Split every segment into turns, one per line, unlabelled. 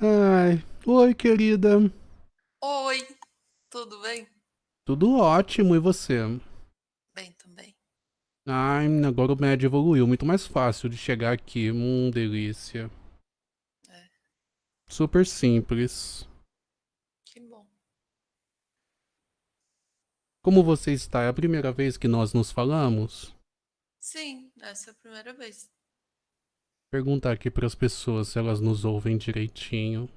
Ai, oi, querida.
Oi, tudo bem?
Tudo ótimo, e você?
Bem também.
Ai, agora o médio evoluiu, muito mais fácil de chegar aqui. Hum, delícia.
É.
Super simples.
Que bom.
Como você está? É a primeira vez que nós nos falamos?
Sim, essa é a primeira vez.
Perguntar aqui para as pessoas se elas nos ouvem direitinho.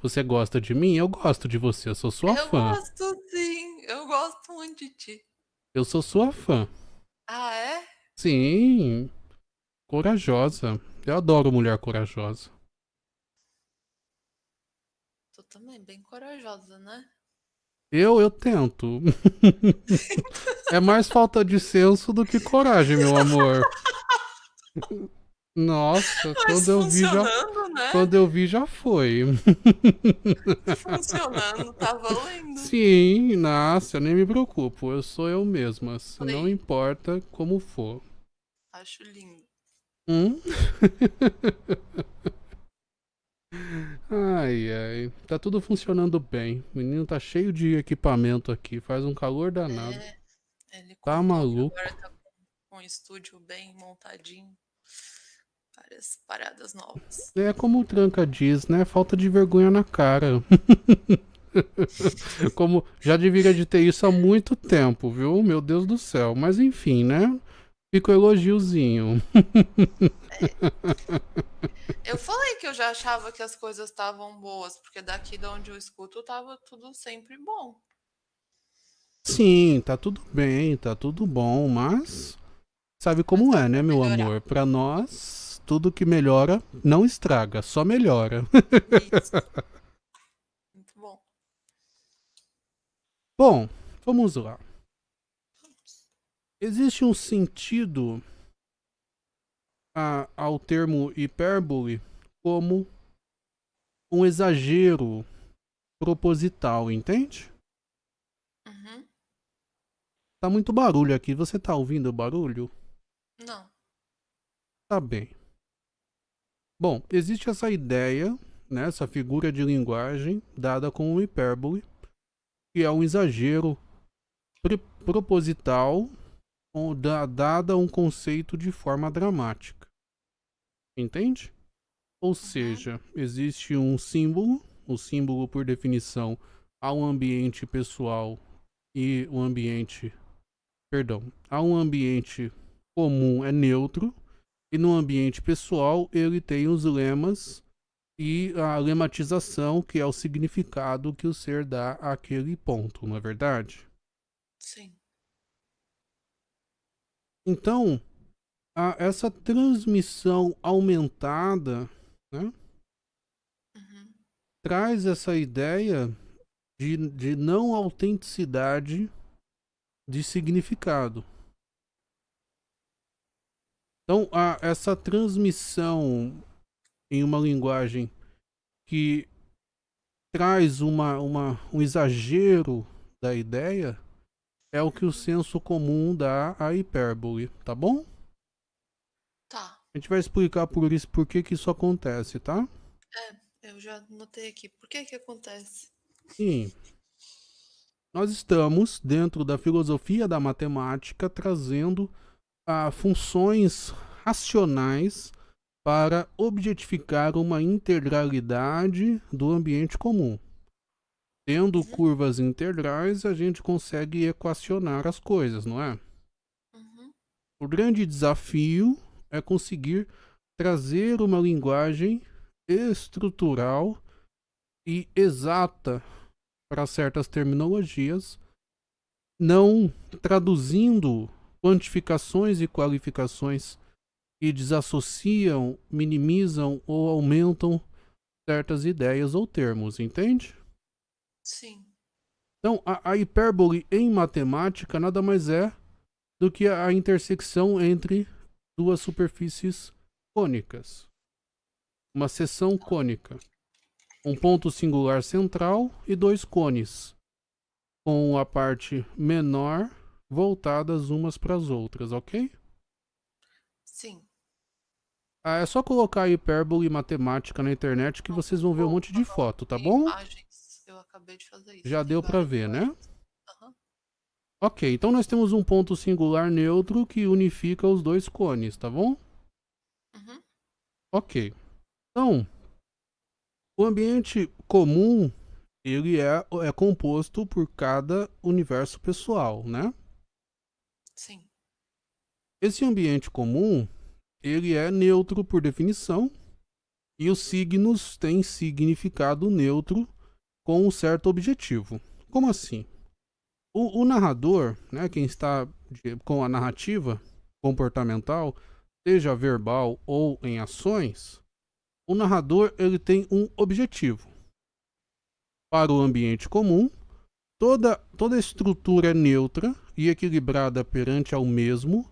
Você gosta de mim? Eu gosto de você, eu sou sua
eu
fã.
Eu gosto sim, eu gosto muito de ti.
Eu sou sua fã.
Ah, é?
Sim. Corajosa. Eu adoro mulher corajosa.
Tu também bem corajosa, né?
Eu, eu tento. é mais falta de senso do que coragem, meu amor. Nossa,
Mas
quando eu vi já,
né?
quando eu vi já foi.
Funcionando, tá valendo.
Sim, nossa, eu nem me preocupo, eu sou eu mesma, não importa como for.
Acho lindo.
Hum? ai, ai, tá tudo funcionando bem. O menino tá cheio de equipamento aqui, faz um calor danado. É,
ele
tá maluco.
Agora tá com um estúdio bem montadinho várias paradas novas.
É como o Tranca diz, né? Falta de vergonha na cara. como já deveria de ter isso há muito tempo, viu? Meu Deus do céu. Mas enfim, né? Fica o elogiozinho.
É. Eu falei que eu já achava que as coisas estavam boas, porque daqui de onde eu escuto tava tudo sempre bom.
Sim, tá tudo bem, tá tudo bom, mas sabe como mas é, né, meu melhorar. amor? Para nós tudo que melhora não estraga, só melhora. Isso.
Muito bom.
Bom, vamos lá. Existe um sentido a, ao termo hipérbole como um exagero proposital, entende?
Uhum.
Tá muito barulho aqui. Você tá ouvindo o barulho?
Não.
Tá bem. Bom, existe essa ideia, né, essa figura de linguagem dada como hipérbole, que é um exagero proposital dada um conceito de forma dramática. Entende? Ou seja, existe um símbolo, o símbolo por definição há um ambiente pessoal e o um ambiente, perdão, há um ambiente comum é neutro e no ambiente pessoal, ele tem os lemas e a lematização, que é o significado que o ser dá àquele ponto, não é verdade?
Sim.
Então, a, essa transmissão aumentada né,
uhum.
traz essa ideia de, de não autenticidade de significado. Então, a, essa transmissão em uma linguagem que traz uma, uma, um exagero da ideia é o que o senso comum dá à hipérbole, tá bom?
Tá.
A gente vai explicar por isso por que, que isso acontece, tá?
É, eu já notei aqui. Por que que acontece?
Sim. Nós estamos, dentro da filosofia da matemática, trazendo a funções racionais para objetificar uma integralidade do ambiente comum. Tendo curvas integrais, a gente consegue equacionar as coisas, não é?
Uhum.
O grande desafio é conseguir trazer uma linguagem estrutural e exata para certas terminologias, não traduzindo quantificações e qualificações que desassociam, minimizam ou aumentam certas ideias ou termos, entende?
Sim.
Então, a, a hipérbole em matemática nada mais é do que a intersecção entre duas superfícies cônicas. Uma seção cônica. Um ponto singular central e dois cones, com a parte menor voltadas umas para as outras, ok?
Sim.
Ah, é só colocar hipérbole matemática na internet que vocês vão ver um monte de foto, tá bom?
Imagens. Eu acabei de fazer isso.
Já deu
várias
ver, né?
imagens. Aham.
Ok, então nós temos um ponto singular neutro que unifica os dois cones, tá bom?
Uhum.
Ok. Então, o ambiente comum, ele é, é composto por cada universo pessoal, né? Esse ambiente comum, ele é neutro por definição, e os signos têm significado neutro com um certo objetivo. Como assim? O, o narrador, né, quem está de- com a narrativa comportamental, seja verbal ou em ações, o narrador ele tem um objetivo. Para o ambiente comum, toda, toda estrutura é neutra e equilibrada perante ao mesmo,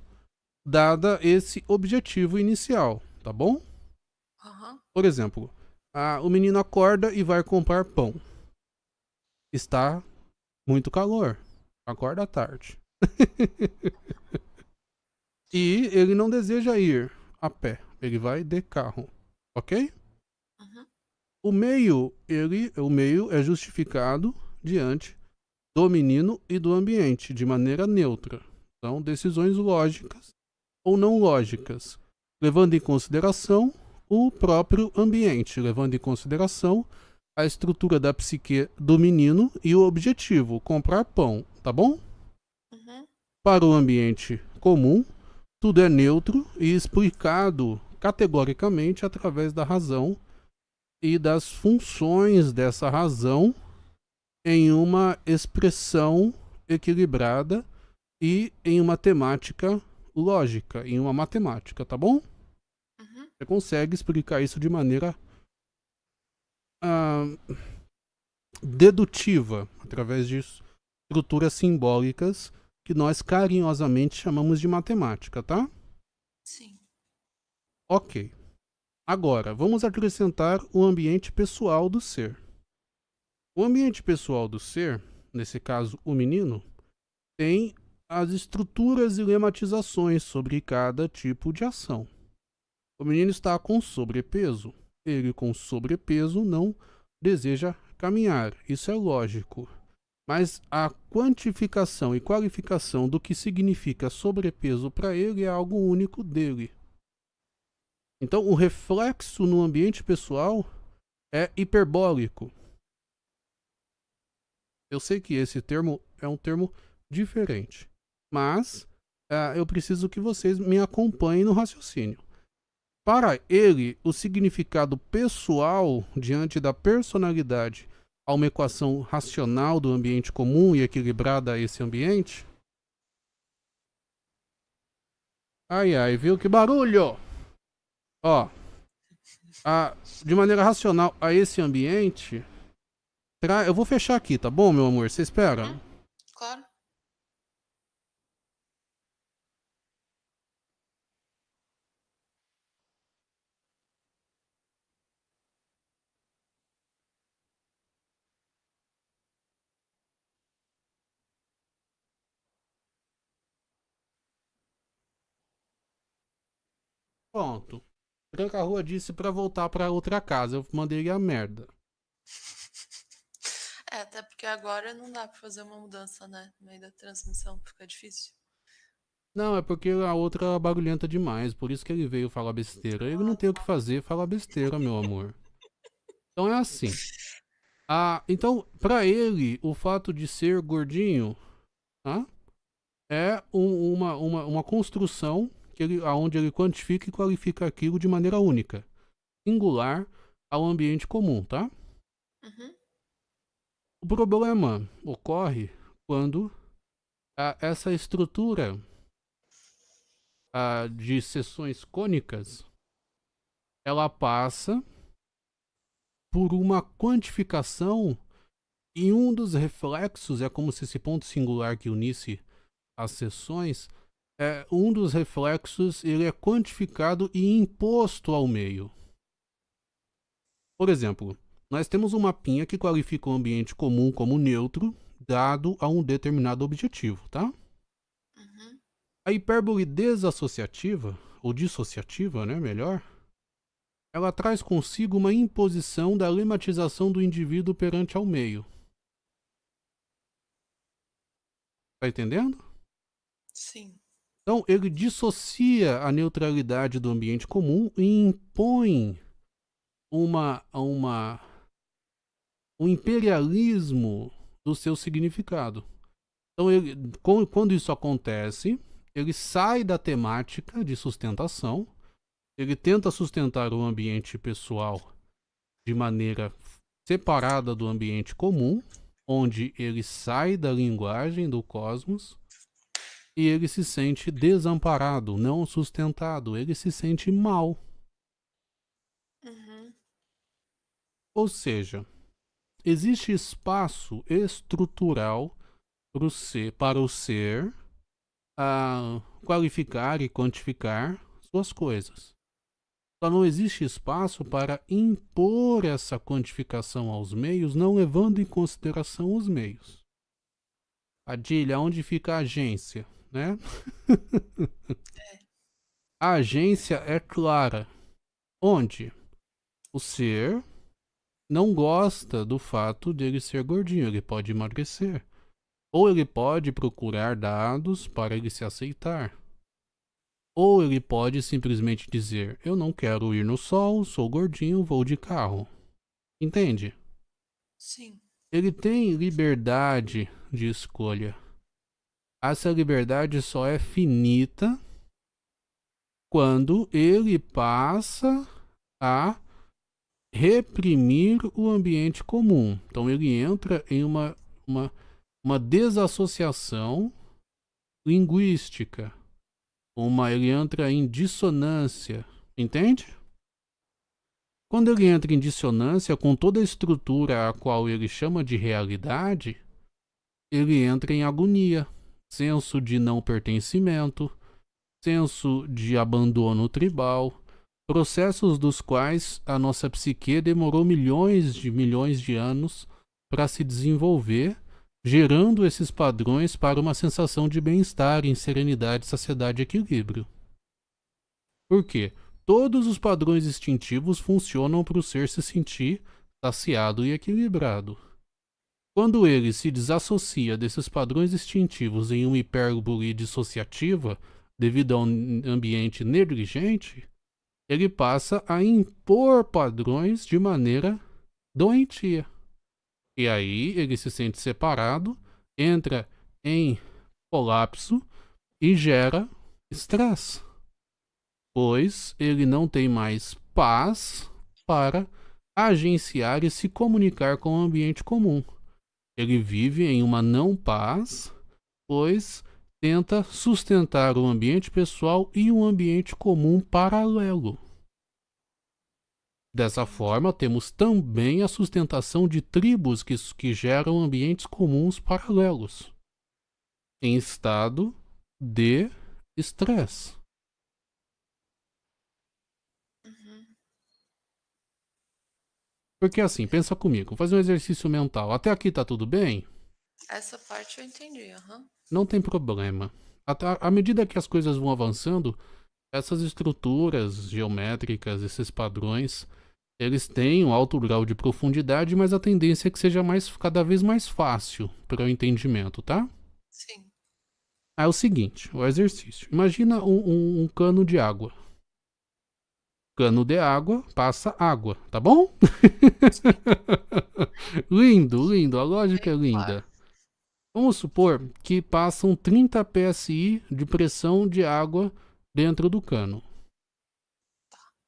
dada esse objetivo inicial, tá bom?
Aham.
Por exemplo, ah, o menino acorda e vai comprar pão. Está muito calor. Acorda à tarde. e ele não deseja ir a pé. Ele vai de carro. Ok?
Uhum.
O meio, ele, o meio é justificado diante do menino e do ambiente de maneira neutra. São decisões lógicas ou não lógicas, levando em consideração o próprio ambiente, levando em consideração a estrutura da psique do menino e o objetivo, comprar pão, tá bom?
Uhum.
Para o ambiente comum, tudo é neutro e explicado categoricamente através da razão e das funções dessa razão em uma expressão equilibrada e em uma temática lógica, em uma matemática, tá bom?
Uhum.
Você consegue explicar isso de maneira ah, dedutiva, através de estruturas simbólicas que nós carinhosamente chamamos de matemática, tá?
Sim.
Ok. Agora, vamos acrescentar o ambiente pessoal do ser. O ambiente pessoal do ser, nesse caso o menino, tem as estruturas e lematizações sobre cada tipo de ação. O menino está com sobrepeso. Ele com sobrepeso não deseja caminhar. Isso é lógico. Mas a quantificação e qualificação do que significa sobrepeso para ele é algo único dele. Então, o reflexo no ambiente pessoal é hiperbólico. Eu sei que esse termo é um termo diferente, mas ah, eu preciso que vocês me acompanhem no raciocínio. Para ele, o significado pessoal diante da personalidade a uma equação racional do ambiente comum e equilibrada a esse ambiente. Ai ai, viu que barulho? Ó, a, de maneira racional a esse ambiente, tra- eu vou fechar aqui, tá bom, meu amor? Você espera?
Claro.
Pronto. Tranca Rua disse pra voltar pra outra casa. Eu mandei ele a merda.
É, até porque agora não dá pra fazer uma mudança, né? No meio da transmissão, fica difícil.
Não, é porque a outra é barulhenta demais, por isso que ele veio falar besteira. Ele não tem o que fazer, falar besteira, meu amor. Então é assim. Ah, então, pra ele, o fato de ser gordinho, tá? É um- uma, uma, uma construção que ele, onde ele quantifica e qualifica aquilo de maneira única, singular ao ambiente comum, tá?
Uhum.
O problema ocorre quando ah, essa estrutura ah, de seções cônicas ela passa por uma quantificação e um dos reflexos é como se esse ponto singular que unisse as seções é um dos reflexos ele é quantificado e imposto ao meio. Por exemplo, nós temos um mapinha que qualifica o ambiente comum como neutro, dado a um determinado objetivo, tá?
Uhum.
A hipérbole desassociativa, ou dissociativa, né, melhor, ela traz consigo uma imposição da lematização do indivíduo perante ao meio. Tá entendendo?
Sim.
Então, ele dissocia a neutralidade do ambiente comum e impõe uma, uma, um imperialismo do seu significado. Então, ele, quando isso acontece, ele sai da temática de sustentação, ele tenta sustentar o ambiente pessoal de maneira separada do ambiente comum, onde ele sai da linguagem do cosmos e ele se sente desamparado, não sustentado, ele se sente mal.
Uhum.
Ou seja, existe espaço estrutural para o ser, para o ser a qualificar e quantificar suas coisas. Só não existe espaço para impor essa quantificação aos meios, não levando em consideração os meios. Adilha, onde fica a agência? Né? a agência é clara. Onde o ser não gosta do fato dele ser gordinho, ele pode emagrecer. Ou ele pode procurar dados para ele se aceitar. Ou ele pode simplesmente dizer: Eu não quero ir no sol, sou gordinho, vou de carro. Entende?
Sim.
Ele tem liberdade de escolha essa liberdade só é finita quando ele passa a reprimir o ambiente comum. Então ele entra em uma, uma, uma desassociação linguística. Uma, ele entra em dissonância. Entende? Quando ele entra em dissonância com toda a estrutura a qual ele chama de realidade, ele entra em agonia senso de não pertencimento, senso de abandono tribal, processos dos quais a nossa psique demorou milhões de milhões de anos para se desenvolver, gerando esses padrões para uma sensação de bem-estar, em serenidade, saciedade e equilíbrio. Por quê? Todos os padrões instintivos funcionam para o ser se sentir saciado e equilibrado. Quando ele se desassocia desses padrões instintivos em uma hipérbole dissociativa, devido a um ambiente negligente, ele passa a impor padrões de maneira doentia. E aí ele se sente separado, entra em colapso e gera estresse, pois ele não tem mais paz para agenciar e se comunicar com o ambiente comum. Ele vive em uma não paz, pois tenta sustentar o ambiente pessoal e um ambiente comum paralelo. Dessa forma, temos também a sustentação de tribos que, que geram ambientes comuns paralelos, em estado de estresse. Porque assim, pensa comigo, fazer um exercício mental. Até aqui tá tudo bem?
Essa parte eu entendi, uhum.
Não tem problema. À medida que as coisas vão avançando, essas estruturas geométricas, esses padrões, eles têm um alto grau de profundidade, mas a tendência é que seja mais, cada vez mais fácil para o entendimento, tá?
Sim.
É o seguinte, o exercício. Imagina um, um, um cano de água cano de água, passa água, tá bom? lindo, lindo, a lógica é linda. Vamos supor que passam 30 psi de pressão de água dentro do cano.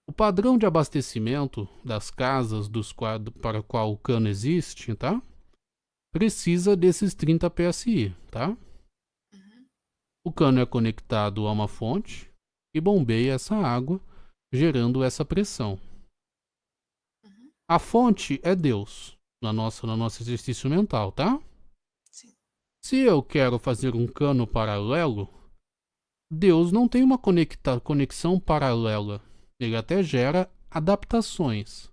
O padrão de abastecimento das casas dos quadros para qual o cano existe, tá? Precisa desses 30 psi, tá? Uhum. O cano é conectado a uma fonte e bombeia essa água gerando essa pressão. Uhum. A fonte é Deus, na nossa, no nosso exercício mental, tá?
Sim.
Se eu quero fazer um cano paralelo, Deus não tem uma conecta, conexão paralela. Ele até gera adaptações.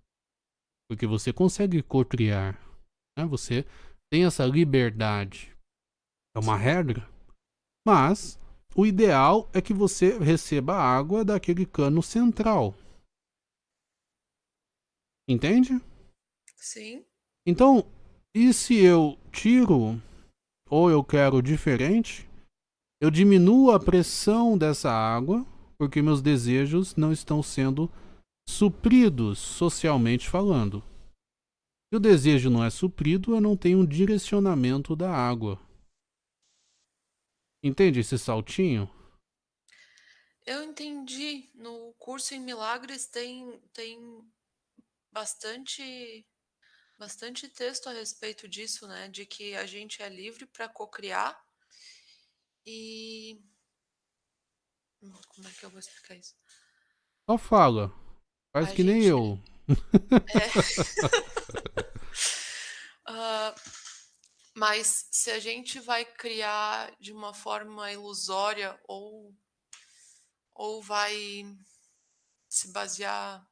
Porque você consegue cocriar. Né? Você tem essa liberdade. É uma regra. Mas o ideal é que você receba água daquele cano central. Entende?
Sim.
Então, e se eu tiro ou eu quero diferente, eu diminuo a pressão dessa água porque meus desejos não estão sendo supridos socialmente falando. Se o desejo não é suprido, eu não tenho um direcionamento da água. Entende esse saltinho?
Eu entendi. No curso em milagres tem, tem bastante bastante texto a respeito disso, né? De que a gente é livre para cocriar e como é que eu vou explicar isso?
Só fala. Faz
A
que nem
gente-
eu.
Ah, mas se a gente vai criar de uma forma ilusória ou, ou vai se basear.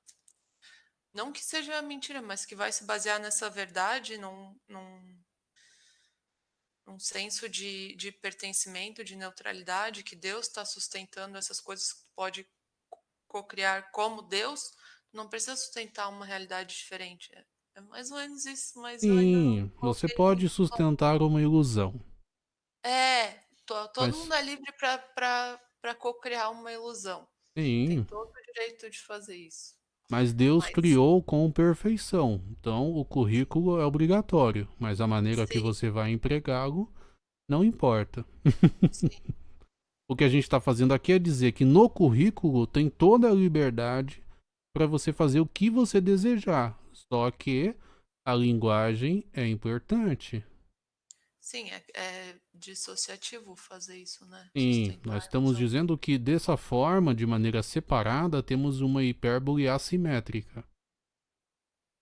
Não que seja mentira, mas que vai se basear nessa verdade, num, num, num senso de, de pertencimento, de neutralidade, que Deus está sustentando essas coisas pode co-criar como Deus, não precisa sustentar uma realidade diferente. É, mais ou menos isso,
Sim, você pode sustentar uma ilusão.
É, to- todo
Mas-
mundo é livre para co-criar uma ilusão.
Sim,
Tem todo o direito de fazer isso.
mas Deus
Mas-
criou com perfeição. Então o currículo é obrigatório, mas a maneira que
Sim.
você vai empregá-lo não importa. O que a gente está fazendo aqui é dizer que no currículo tem toda a liberdade para você fazer o que você desejar. Só que a linguagem é importante.
Sim, é, é dissociativo fazer isso, né?
Sim, nós estamos dizendo que dessa forma, de maneira separada, temos uma hipérbole assimétrica.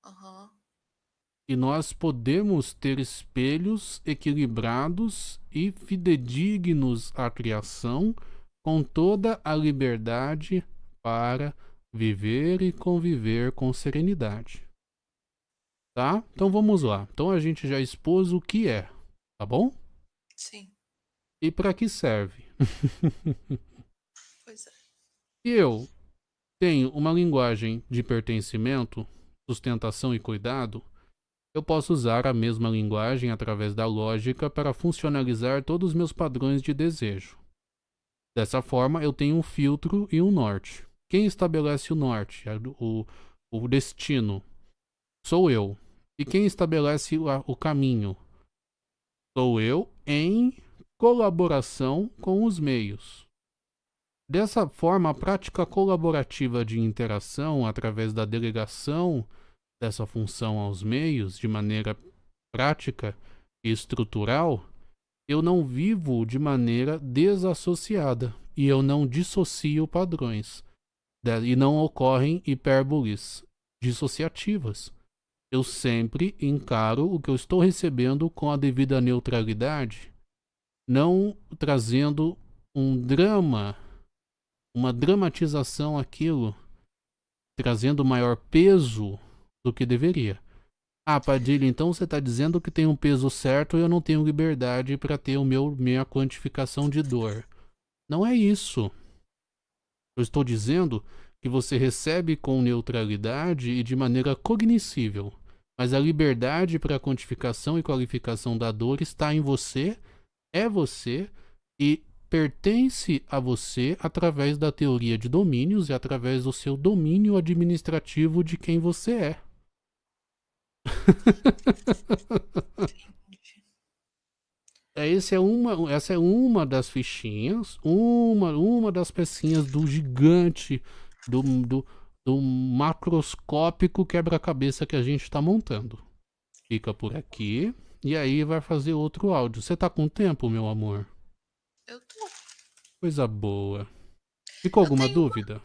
Aham.
E nós podemos ter espelhos equilibrados e fidedignos à criação, com toda a liberdade para viver e conviver com serenidade. Tá? Então vamos lá. Então a gente já expôs o que é, tá bom?
Sim,
E para que serve?
pois é.
Se eu tenho uma linguagem de pertencimento, sustentação e cuidado, eu posso usar a mesma linguagem através da lógica para funcionalizar todos os meus padrões de desejo. Dessa forma, eu tenho um filtro e um norte. Quem estabelece o norte, o, o destino? Sou eu. E quem estabelece o, caminho? Sou eu em colaboração com os meios. Dessa forma, a prática colaborativa de interação através da delegação dessa função aos meios de maneira prática e estrutural, eu não vivo de maneira desassociada e eu não dissocio padrões e não ocorrem hipérboles dissociativas. Eu sempre encaro o que eu estou recebendo com a devida neutralidade, não trazendo um drama uma dramatização aquilo, trazendo maior peso do que deveria. Ah, Padilha, então você está dizendo que tem um peso certo e eu não tenho liberdade para ter o meu minha quantificação de dor. Não é isso. Eu estou dizendo que você recebe com neutralidade e de maneira cognoscível, mas a liberdade para a quantificação e qualificação da dor está em você, é você e pertence a você através da teoria de domínios e através do seu domínio administrativo de quem você é. É, Esse é uma, essa é uma das fichinhas, uma, uma das pecinhas do gigante, do, do, do macroscópico quebra-cabeça que a gente está montando. Fica por aqui e aí vai fazer outro áudio. Você tá com tempo, meu amor?
Eu tô.
Coisa boa. Ficou
Eu
alguma
tenho
dúvida?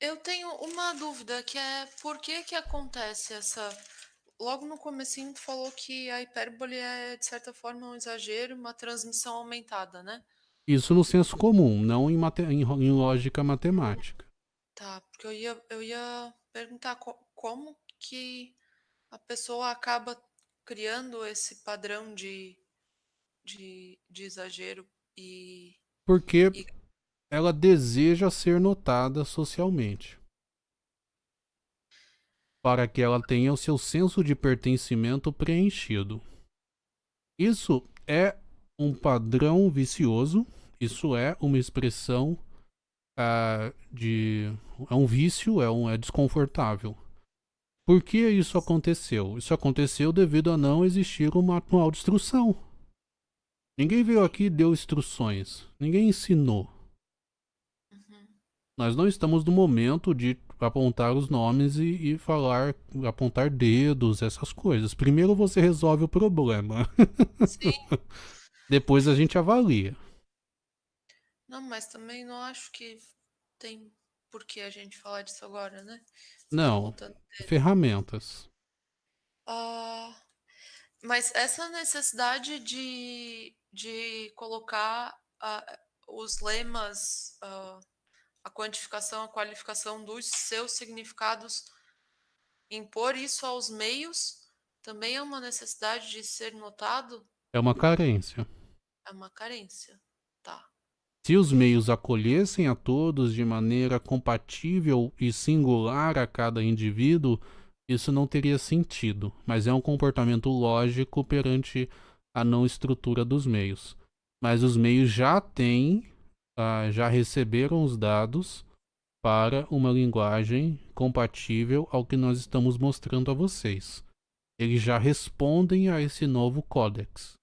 Eu tenho uma dúvida que é por que que acontece essa Logo no comecinho tu falou que a hipérbole é de certa forma um exagero, uma transmissão aumentada, né?
Isso no senso comum, não em, mate- em lógica matemática.
Tá, porque eu ia, eu ia perguntar co- como que a pessoa acaba criando esse padrão de, de, de exagero e
Porque
E-
ela deseja ser notada socialmente. para que ela tenha o seu senso de pertencimento preenchido. Isso é um padrão vicioso, isso é uma expressão uh, de. é um vício, é, um, é desconfortável. Por que isso aconteceu? Isso aconteceu devido a não existir um manual de instrução. Ninguém veio aqui e deu instruções. Ninguém ensinou. Uhum. Nós não estamos no momento de apontar os nomes e, e, falar, apontar dedos, essas coisas. Primeiro você resolve o problema. Depois a gente avalia.
Não, mas também não acho que tem por que a gente falar disso agora, né?
Você não, tá ferramentas.
Uh, mas essa necessidade de, de colocar uh, os lemas uh, a quantificação, a qualificação dos seus significados, impor isso aos meios, também é uma necessidade de ser notado?
É uma carência.
É uma carência, tá.
Se os meios acolhessem a todos de maneira compatível e singular a cada indivíduo, isso não teria sentido, mas é um comportamento lógico perante a não estrutura dos meios. Mas os meios já têm uh, já receberam os dados para uma linguagem compatível ao que nós estamos mostrando a vocês. Eles já respondem a esse novo códex.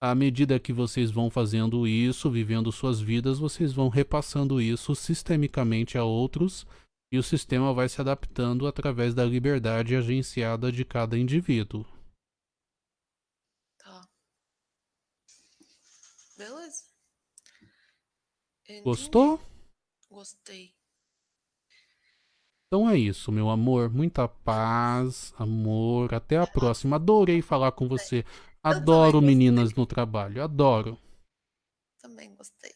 À medida que vocês vão fazendo isso, vivendo suas vidas, vocês vão repassando isso sistemicamente a outros e o sistema vai se adaptando através da liberdade agenciada de cada indivíduo.
Tá. Beleza.
Entendi. Gostou?
Gostei.
Então é isso, meu amor. Muita paz, amor. Até a próxima. Adorei falar com você. Adoro meninas no trabalho. Adoro.
Também gostei.